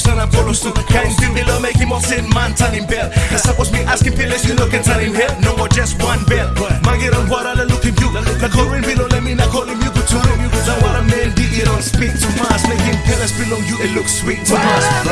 sana bolos tu Kain bilo make him sin man tan him bell. Cause suppose me asking pills you look and turn him head No more just one bell. Magiran what I look at you. Like korin bilo let me not call him you go to him Now what a man did it on speak to Mars Making pills below you it looks sweet to Mars